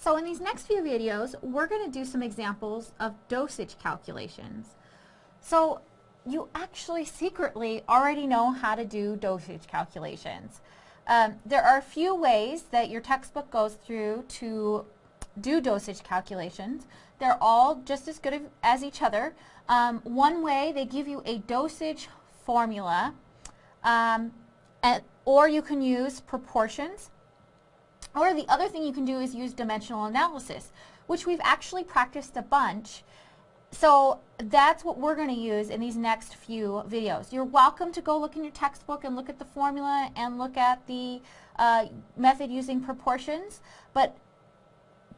So in these next few videos, we're going to do some examples of dosage calculations. So you actually secretly already know how to do dosage calculations. Um, there are a few ways that your textbook goes through to do dosage calculations. They're all just as good as each other. Um, one way, they give you a dosage formula, um, and, or you can use proportions. Or the other thing you can do is use dimensional analysis, which we've actually practiced a bunch. So that's what we're going to use in these next few videos. You're welcome to go look in your textbook and look at the formula and look at the uh, method using proportions, but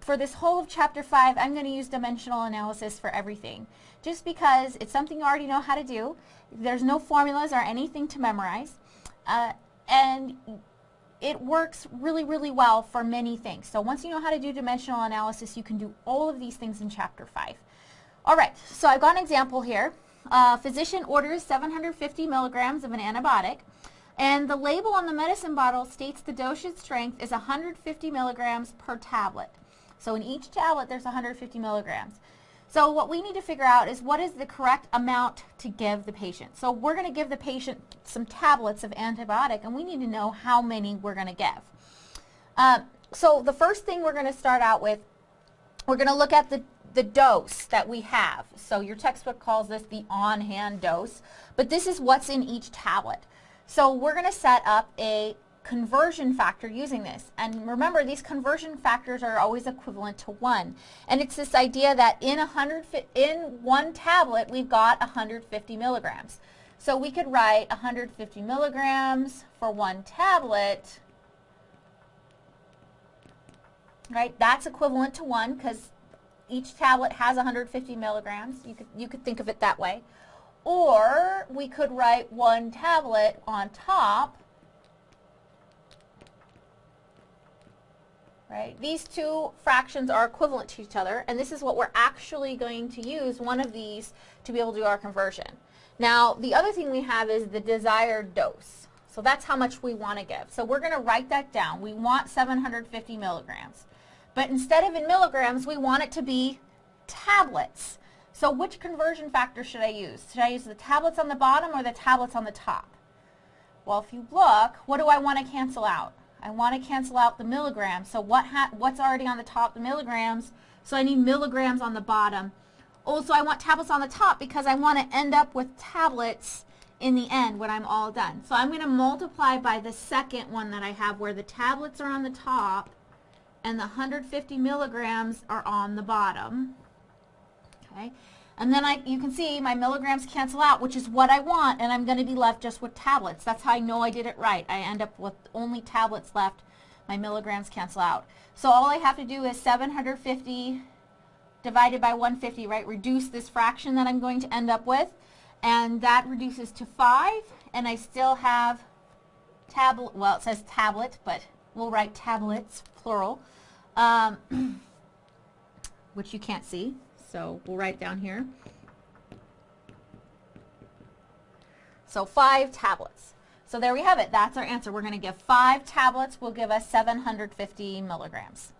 for this whole of chapter 5, I'm going to use dimensional analysis for everything. Just because it's something you already know how to do. There's no formulas or anything to memorize. Uh, and it works really, really well for many things. So once you know how to do dimensional analysis, you can do all of these things in chapter 5. All right, so I've got an example here. A physician orders 750 milligrams of an antibiotic, and the label on the medicine bottle states the dosage strength is 150 milligrams per tablet. So in each tablet, there's 150 milligrams. So what we need to figure out is what is the correct amount to give the patient. So we're going to give the patient some tablets of antibiotic, and we need to know how many we're going to give. Uh, so the first thing we're going to start out with, we're going to look at the, the dose that we have. So your textbook calls this the on-hand dose, but this is what's in each tablet. So we're going to set up a conversion factor using this. And remember, these conversion factors are always equivalent to 1. And it's this idea that in, 100, in one tablet, we've got 150 milligrams. So we could write 150 milligrams for one tablet. Right? That's equivalent to 1 because each tablet has 150 milligrams. You could, you could think of it that way. Or we could write one tablet on top right? These two fractions are equivalent to each other, and this is what we're actually going to use, one of these, to be able to do our conversion. Now, the other thing we have is the desired dose. So that's how much we want to give. So we're going to write that down. We want 750 milligrams. But instead of in milligrams, we want it to be tablets. So which conversion factor should I use? Should I use the tablets on the bottom or the tablets on the top? Well, if you look, what do I want to cancel out? I want to cancel out the milligrams. So what what's already on the top, the milligrams, so I need milligrams on the bottom. Also, I want tablets on the top because I want to end up with tablets in the end when I'm all done. So I'm going to multiply by the second one that I have where the tablets are on the top and the 150 milligrams are on the bottom. Okay. And then I, you can see my milligrams cancel out, which is what I want, and I'm going to be left just with tablets. That's how I know I did it right. I end up with only tablets left. My milligrams cancel out. So all I have to do is 750 divided by 150, right? Reduce this fraction that I'm going to end up with, and that reduces to 5, and I still have tablet, well, it says tablet, but we'll write tablets, plural, um, which you can't see. So we'll write down here. So five tablets. So there we have it. That's our answer. We're going to give five tablets will give us 750 milligrams.